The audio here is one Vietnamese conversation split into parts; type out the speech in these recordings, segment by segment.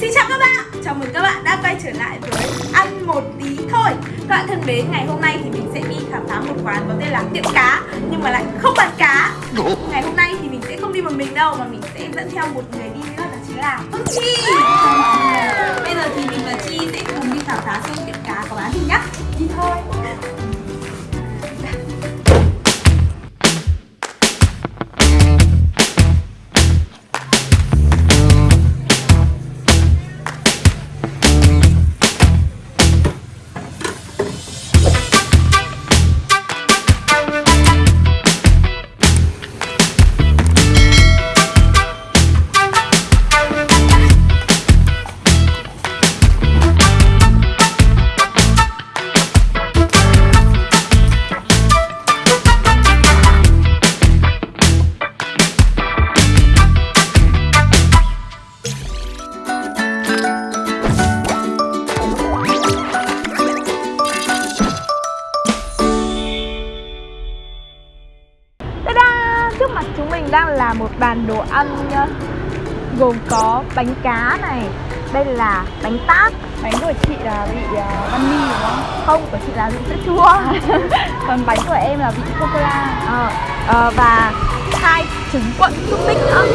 Xin chào các bạn, chào mừng các bạn đã quay trở lại với Ăn Một Tí Thôi. Các bạn thân mến, ngày hôm nay thì mình sẽ đi khám phá một quán có tên là Tiệm Cá Nhưng mà lại không bán cá. Ngày hôm nay thì mình sẽ không đi một mình đâu Mà mình sẽ dẫn theo một người đi nữa đó chính là Phương Chi. Bây giờ thì mình và Chi sẽ cùng đi khám phá xem tiệm cá có bán gì nhá. Đi thôi một bàn đồ ăn. Gồm có bánh cá này Đây là bánh tát. Bánh của chị là vị uh, mi đúng không? Không, của chị là vị sữa chua. Còn bánh của em là vị sô-cô-la ờ, ờ, Và hai trứng cuộn xúc tích nữa.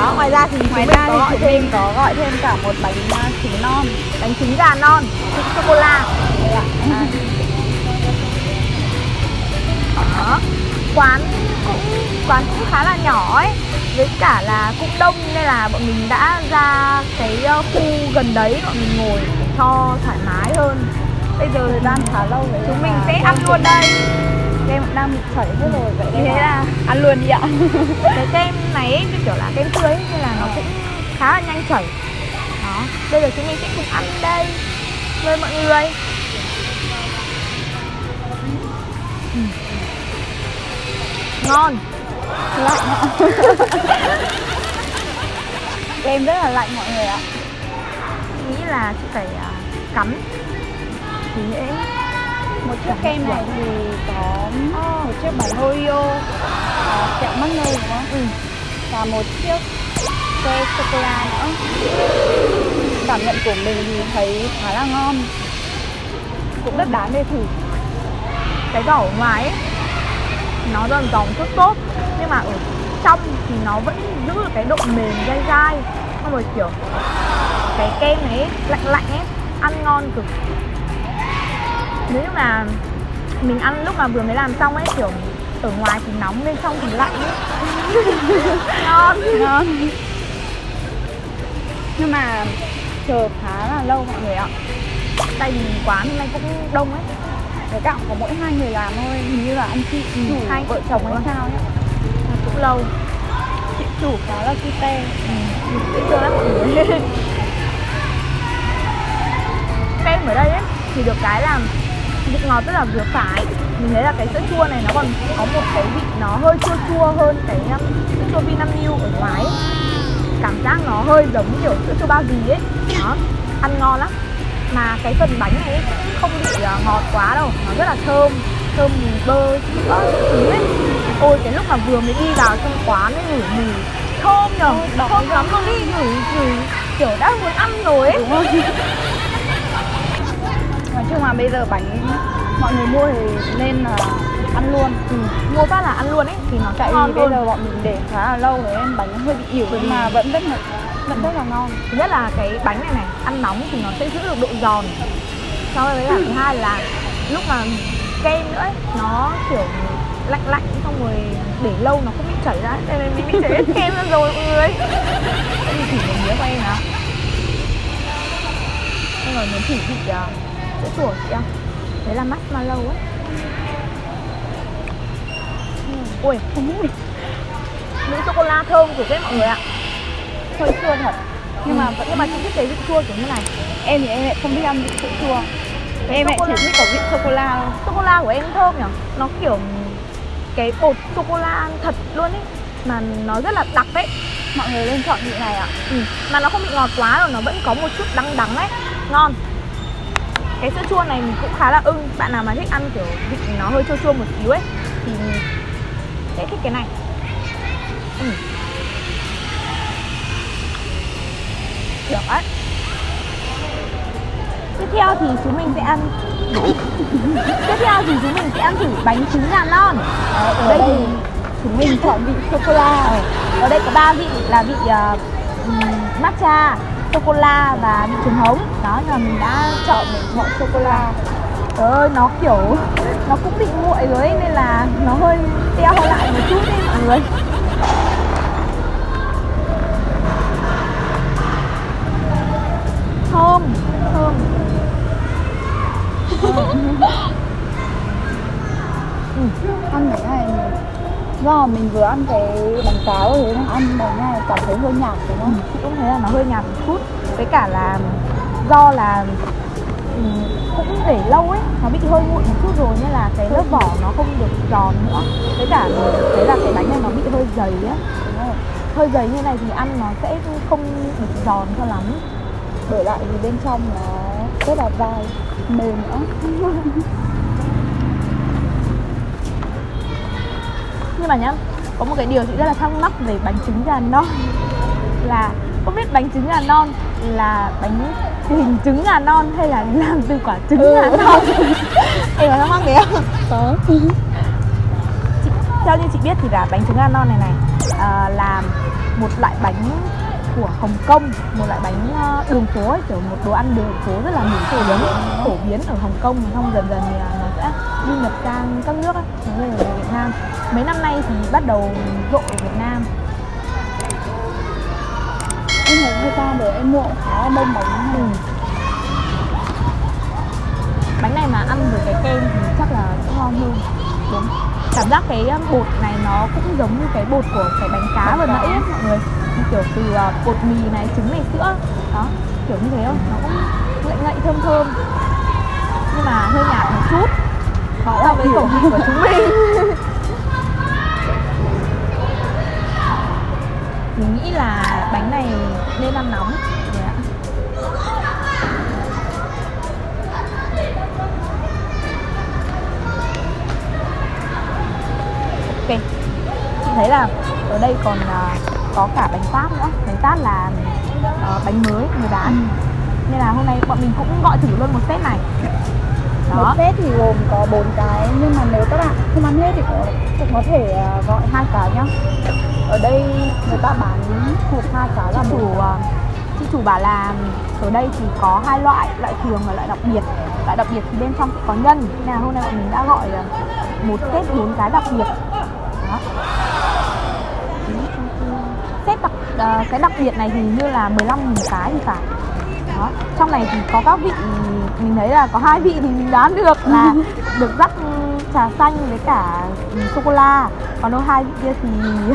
Đó, ngoài ra thì Ngoài ra thì chúng thêm mình có gọi thêm cả một bánh uh, trứng non. Bánh trứng gà non, vị sô-cô-la Đây ạ. Đó. Quán cũng quán cũng khá là nhỏ ấy với cả là cũng đông nên là bọn mình đã ra cái ờ, khu gần đấy bọn mình ngồi cho thoải mái hơn. Bây giờ Thời gian khá lâu rồi. Chúng mình sẽ ăn luôn đây. Kem đang bị chảy hết rồi Vậy thế là ăn luôn đi ạ. Cái kem này như kiểu là kem tươi ấy, nên là nó cũng khá là nhanh chảy. Đó. Bây giờ chúng mình sẽ cùng ăn đây với mọi người. Ừ. ngon Lạnh ạ. Kem rất là lạnh mọi người ạ. Chị nghĩ là chị phải à, cắn thì dễ Một chiếc kem này thì có một chiếc bánh Oreo uh, kẹo marshmallow đúng không? ừ. Và một chiếc que sô-cô-la nữa. Cảm nhận của mình thì thấy khá là ngon. Cũng rất đáng để thử. Cái vỏ ở ngoài ấy nó giòn giòn tốt tốt nhưng mà ở trong thì nó vẫn giữ được cái độ mềm dai dai. Xong rồi kiểu cái kem này ấy, lạnh lạnh ấy ăn ngon cực. Nếu như mà mình ăn lúc mà vừa mới làm xong ấy kiểu ở ngoài thì nóng bên trong thì lạnh ấy. Ngon. Ngon. Nhưng mà chờ khá là lâu mọi người ạ. Tại vì quán hôm nay cũng đông ấy. Với cả có mỗi hai người làm thôi hình như là anh chị chủ hai vợ chồng hay sao cũng lâu. Chị chủ khá là cute ừ. dễ thương lắm mọi người. Kem ở đây ấy thì được cái là vị ngọt rất là vừa phải. Mình thấy là cái sữa chua này nó còn có một cái vị nó hơi chua chua hơn cái um, sữa chua Vinamilk ở ngoài ấy. cảm giác nó hơi giống kiểu sữa chua bao gì ấy. Đó ăn ngon lắm. Mà cái phần bánh này cũng không bị uh, ngọt quá đâu. Nó rất là thơm. Thơm mùi bơ sữa các thứ ấy ôi cái lúc mà vừa mới đi vào trong quán ấy ngửi mùi thơm nhở thơm lắm. luôn đi ngửi ngửi kiểu đã muốn ăn rồi ấy. Nói chung là bây giờ bánh mọi người mua thì nên là ăn luôn. Ừ. mua phát là ăn luôn ấy thì nó tại ngon bây giờ bọn mình để khá là lâu rồi nên bánh hơi bị ỉu nhưng mà vẫn rất là vẫn rất là ngon. Thứ nhất là cái bánh này này ăn nóng thì nó sẽ giữ được độ giòn. Sau đấy là thứ hai là lúc mà kem nữa ấy, nó kiểu lạnh lạnh xong rồi để lâu nó không bị chảy ra. Đây này mình bị chảy hết kem ra rồi mọi người mình thử một miếng của em nào xong rồi muốn thử vị uh, sữa chua của chị không đấy là marshmallow ấy. Ui không biết. Mỹ sô cô la thơm của đấy mọi người ạ. Hơi chua thật. Nhưng mà vẫn nhưng mà chị thích cái vị chua kiểu như này. Em thì em lại không biết ăn vị sữa chua. Cái em lại chỉ thích có vị sô cô la sô cô la của em thơm nhỉ? Nó kiểu cái bột sô cô la thật luôn ấy mà nó rất là đặc ấy mọi người nên chọn vị này ạ. Ừ. mà nó không bị ngọt quá rồi nó vẫn có một chút đắng đắng ấy. Ngon. Cái sữa chua này mình cũng khá là ưng. Bạn nào mà thích ăn kiểu vị nó hơi chua chua một xíu ấy, thì sẽ thích cái này. Ừ. được đấy theo thì chúng mình sẽ ăn. Tiếp theo thì chúng mình sẽ ăn thử bánh trứng gà non ở, ở đây đây thì chúng mình chọn vị sô cô la. Ở đây có ba vị là vị uh, matcha sô cô la và vị trứng hống. Đó là mình đã chọn một chọn sô cô la. Trời ơi, nó kiểu nó cũng bị nguội rồi ấy, nên là nó hơi teo lại một chút đấy mọi người. Thơm thơm ăn cái này do mình vừa ăn cái bánh cáo rồi nên ăn bánh này cảm thấy hơi nhạt đúng không? chị cũng thấy là nó hơi nhạt một chút với cả là do là ừ, cũng để lâu ấy nó bị hơi nguội một chút rồi nên là cái lớp vỏ nó không được giòn nữa với cả mình thấy là cái bánh này nó bị hơi dày á hơi dày như này thì ăn nó sẽ không được giòn cho lắm Đổi lại thì bên trong nó rất là dai, mềm nữa. nhưng mà nhá có một cái điều chị rất là thắc mắc về bánh trứng gà non là không biết bánh trứng gà non là bánh hình trứng gà non hay là làm từ quả trứng Ừ. gà non em có thắc mắc đấy không Có. chị, theo như chị biết thì là bánh trứng gà non này này à, là một loại bánh của Hồng Kông một loại bánh ờ, đường phố ấy, kiểu một đồ ăn đường phố rất là nổi tiếng phổ biến ở Hồng Kông xong dần dần thì ờ, nó sẽ du nhập sang các nước ấy, Việt Nam. Mấy năm nay thì bắt đầu rộ ở Việt Nam. Em thấy thời gian để em mua khá là đông bánh. Này. Ừ. bánh này mà ăn với cái kem thì chắc là sẽ ngon hơn. Đúng. Cảm giác cái um, bột này nó cũng giống như cái bột của cái bánh cá vừa nãy ấy, mọi người. Kiểu từ uh, bột mì này trứng này sữa. Đó kiểu như thế không nó cũng ngậy ngậy thơm thơm. Nhưng mà hơi nhạt một chút so với khẩu vị của chúng mình. Mình nghĩ là bánh này nên ăn nóng. Ok. Chị thấy là ở đây còn à, có cả bánh tát nữa. Bánh tát là ờ, bánh mới người bán. Nên là hôm nay bọn mình cũng gọi thử luôn một set này Một set thì gồm có 4 cái nhưng mà nếu các bạn không ăn hết thì cũng, cũng có thể à, gọi hai cái nhá. Ở đây người ta bán hộp hai cái là chủ à, chị chủ bảo là ở đây thì có hai loại loại thường và loại đặc biệt. Loại đặc biệt thì bên trong sẽ có nhân. Nên là hôm nay bọn mình đã gọi à, một set bốn cái đặc biệt. Đó. Set đặc à, cái đặc biệt này thì như là 15 nghìn cái thì phải. Đó. Trong này thì có các vị mình thấy là có hai vị thì mình đoán được là được rắc trà xanh với cả sô cô la. Còn đâu hai vị kia thì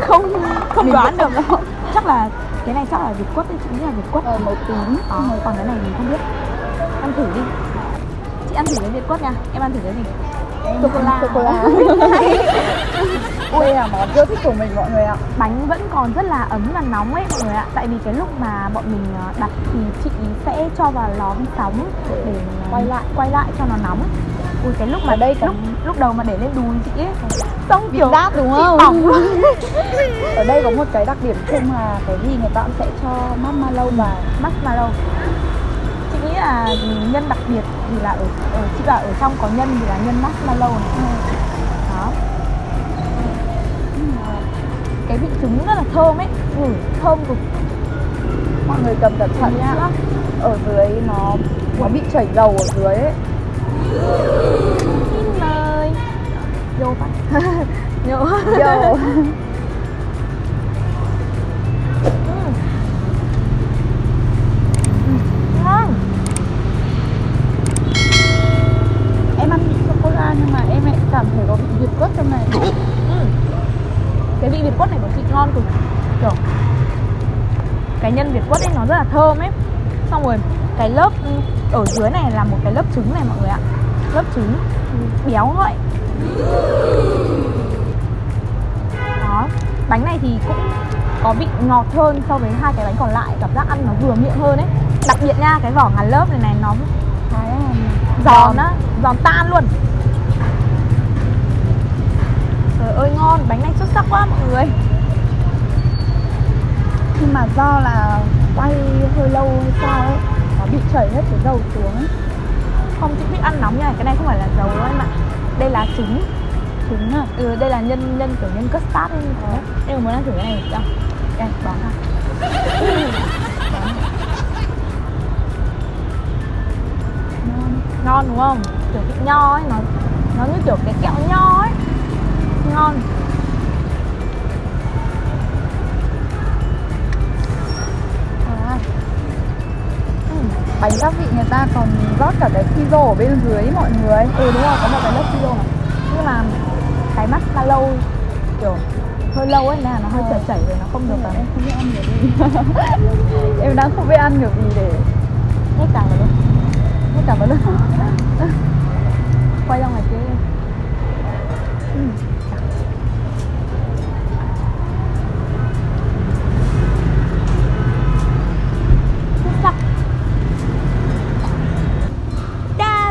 không không Mình đoán được. Đâu chắc là cái này chắc là việt quất đấy chị nghĩ là việt quất ờ, màu tím. Ờ, còn cái này mình không biết. Ăn thử đi. Chị ăn thử cái việt quất nha. Em ăn thử cái gì Cô la. Đây là món yêu thích của mình mọi người ạ. bánh vẫn còn rất là ấm và nóng ấy mọi người ạ tại vì cái lúc mà bọn mình ờ, đặt thì chị sẽ cho vào lò vi sóng để ờ, Quay lại. quay lại cho nó nóng ui cái lúc mà Ở đây lúc còn- lúc đầu mà để lên đùi chị ấy xong Bị kiểu rát đúng không? bỏng luôn Ở đây có một cái đặc điểm chung là cái gì người ta cũng sẽ cho marshmallow vào. marshmallow chị nghĩ là nhân đặc biệt thì là ở, ở chị bảo ở trong có nhân thì là nhân marshmallow này. Đó. Cái vị trứng rất là thơm ấy. Ừ, thơm cực. Mọi người cầm cẩn thận nhá. Ở dưới nó nó bị chảy dầu ở dưới ấy. xin mời. Vô vô thấy có vị việt quất trong này. ừ. cái vị việt quất này của chị ngon cực kiểu cái nhân việt quất ấy nó rất là thơm ấy. Xong rồi cái lớp ở dưới này là một cái lớp trứng này mọi người ạ. Lớp trứng béo ngậy đó. Bánh này thì cũng có vị ngọt hơn so với hai cái bánh còn lại. Cảm giác ăn nó vừa miệng hơn ấy. Đặc biệt nha cái vỏ ngàn lớp này này nó giòn. á giòn tan luôn trời ơi ngon bánh này xuất sắc quá mọi người nhưng mà do là quay hơi lâu hay sao ấy nó bị chảy hết cái dầu xuống ấy. không chị thích ăn nóng nha cái này không phải là dầu đâu em ạ đây là trứng Trứng à? ừ đây là nhân nhân kiểu nhân custard ấy Ờ. em muốn ăn thử cái này không Em bán à? Ngon. ngon đúng không kiểu cái nho ấy nó nó như kiểu cái kẹo nho ấy ngon. À, ừ. bánh các vị người ta còn rót cả cái siro ở bên dưới mọi người. Ừ đúng rồi có một cái lớp siro này nhưng mà cái lâu kiểu hơi lâu ấy là nó hơi chảy chảy rồi nó không được em um, không biết ăn kiểu gì. Em đang không biết ăn kiểu gì để hết cả vào luôn. Hết cả vào luôn. Quay ra ngoài kia ừ.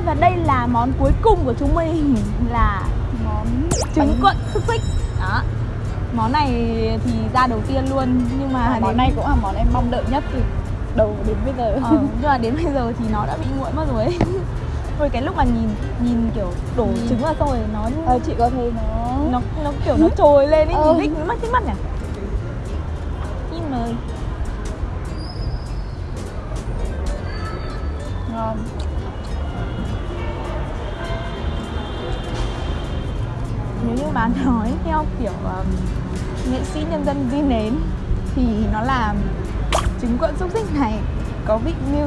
Và đây là món cuối cùng của chúng mình là món trứng cuộn xúc xích. Đó. Món này thì ra đầu tiên luôn nhưng mà À, món đến này cũng là món em mong đợi nhất từ đầu đến bây giờ. Ờ, nhưng mà đến bây giờ thì nó đã bị nguội mất rồi Ôi cái lúc mà nhìn nhìn kiểu đổ Ừ. trứng vào xong rồi nó ờ, chị có thấy nó nó nó kiểu nó trồi lên ấy Ờ. nhìn thích mắt thích mắt nhỉ nếu như mà nói theo kiểu um, nghệ sĩ nhân dân di nến thì nó là trứng cuộn xúc xích này có vị như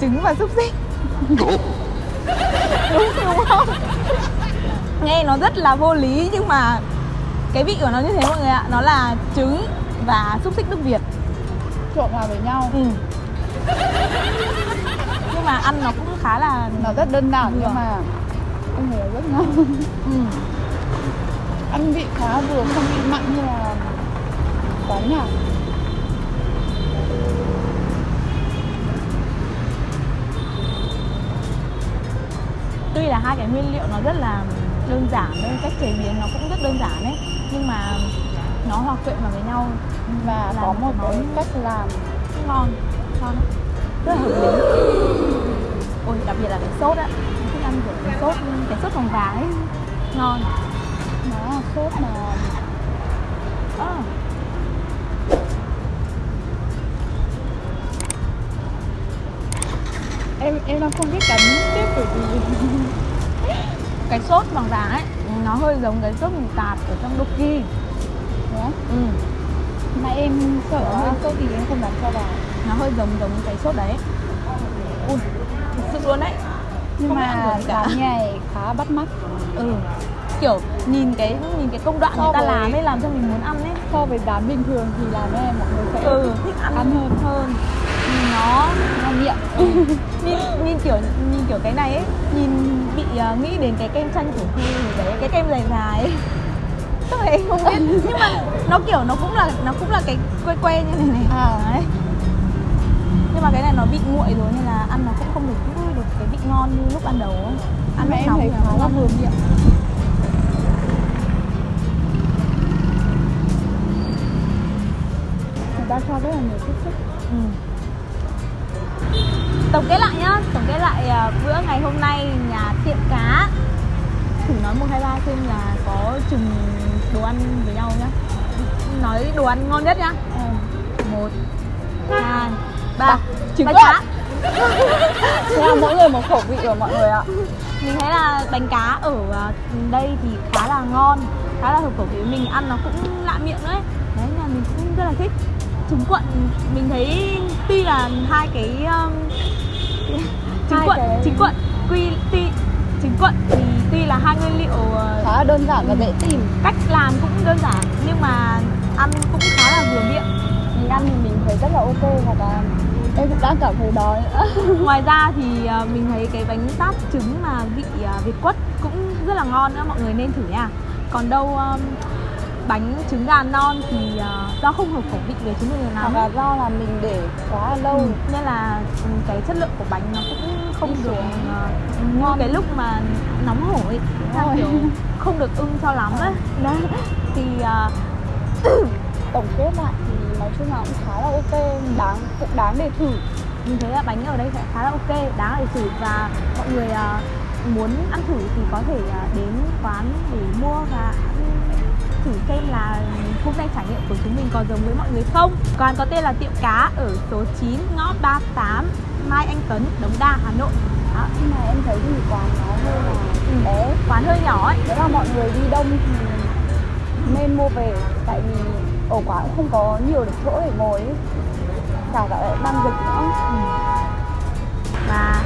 trứng và xúc xích. Đúng đúng không? Nghe nó rất là vô lý nhưng mà cái vị của nó như thế mọi người ạ nó là trứng và xúc xích nước việt. Trộn vào với nhau. Ừ. nhưng mà ăn nó cũng khá là nó rất đơn giản nhưng mà em thấy rất ngon. Ừ. ăn vị khá vừa không bị mặn như là quán nhà. Tuy là hai cái nguyên liệu nó rất là đơn giản thôi cách chế biến nó cũng rất đơn giản đấy nhưng mà nó hòa quyện vào với nhau và Làm có một cái cách làm ngon ngon rất là hợp lý. Ôi đặc biệt là cái sốt á thích ăn kiểu cái sốt cái sốt vàng vàng ấy ngon nó sốt mà. Ờ, em em đang không biết cắn tiếp bởi vì cái sốt vàng vàng ấy nó hơi giống cái sốt mì tạt ở trong Doki Đó. ừ. mà em sợ Đó. hơi sốt thì em không dám cho vào. Nó hơi giống giống cái sốt đấy. Ui thực sự luôn đấy. Nhưng Không mà cả. này khá bắt mắt. Ừ kiểu nhìn cái nhìn cái công đoạn So người ta làm ấy làm cho mình muốn ăn ấy. So với giá bình thường thì làm này mọi người sẽ ừ. thích ăn, Ăn hơn. hơn. Nhìn nó ngon miệng nhìn, nhìn kiểu nhìn kiểu cái này ấy nhìn bị ờ, nghĩ đến cái kem chanh của gì đấy cái kem dài dài ấy. Em không biết nhưng mà nó kiểu nó cũng là nó cũng là cái que que như này này. À. đấy. Nhưng mà cái này nó bị nguội rồi nên là ăn nó cũng không được được cái vị ngon như lúc ban đầu ăn mà em nóng thấy nó là ngon vừa miệng cho rất là nhiều xúc. Xích Ừ. Tổng kết lại nhá, tổng kết lại à, bữa ngày hôm nay nhà tiệm cá. Thử nói 1, 2, 3 xem là có chừng đồ ăn với nhau nhá. Nói đồ ăn ngon nhất nhá. À. 1, 2, 3 Ba. Trứng Bánh cuộn. cá thế là mỗi người một khẩu vị của mọi người ạ. Mình thấy là bánh cá ở à, đây thì khá là ngon Khá là hợp khẩu vị. Mình, ăn nó cũng lạ miệng đấy. Đấy là mình cũng rất là thích Trứng cuộn mình thấy tuy là hai cái um, trứng Hai cuộn cái- trứng cuộn quy tuy trứng cuộn thì tuy là hai nguyên liệu ờ, khá là đơn giản và dễ tìm. cách làm cũng đơn giản nhưng mà ăn cũng khá là vừa miệng. Mình ăn thì mình thấy rất là ok hoặc là em cũng đang cảm thấy đói. Ngoài ra thì ờ, mình thấy cái bánh tát trứng mà vị ờ, việt quất cũng rất là ngon nữa mọi người nên thử nha. Còn đâu um, bánh trứng gà non thì ờ, do không hợp khẩu vị với chúng mình hoặc lắm là do là mình để quá lâu. Ừ, nên là ừ, cái chất lượng của bánh nó cũng không Đi được ờ, ngon cái lúc mà nóng hổi. Kiểu không được ưng cho lắm ấy đấy. Thì ờ, tổng kết lại thì nói chung là cũng khá là ok đáng cũng đáng để thử. Mình thấy là bánh ở đây sẽ khá là ok đáng để thử. Và mọi người à, muốn ăn thử thì có thể à, đến quán để mua và thử xem là hôm nay trải nghiệm của chúng mình có giống với mọi người không quán có tên là tiệm cá ở số 9 ngõ 38 Mai Anh Tuấn Đống Đa Hà Nội đó. nhưng mà em thấy thì quán nó hơi là Ừ. bé quán hơi nhỏ ấy nếu mà mọi người đi đông thì nên mua về tại vì ở quán cũng không có nhiều để chỗ để ngồi ấy. chả cả lại đang dịch nữa Và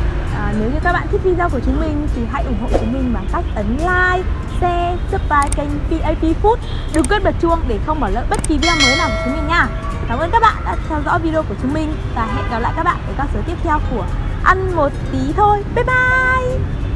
à, nếu như các bạn thích video của chúng mình thì hãy ủng hộ chúng mình bằng cách ấn like, share, subscribe kênh PAP Food. Đừng quên bật chuông để không bỏ lỡ bất kỳ video mới nào của chúng mình nha. Cảm ơn các bạn đã theo dõi video của chúng mình và hẹn gặp lại các bạn ở các số tiếp theo của Ăn một tí thôi. Bye bye!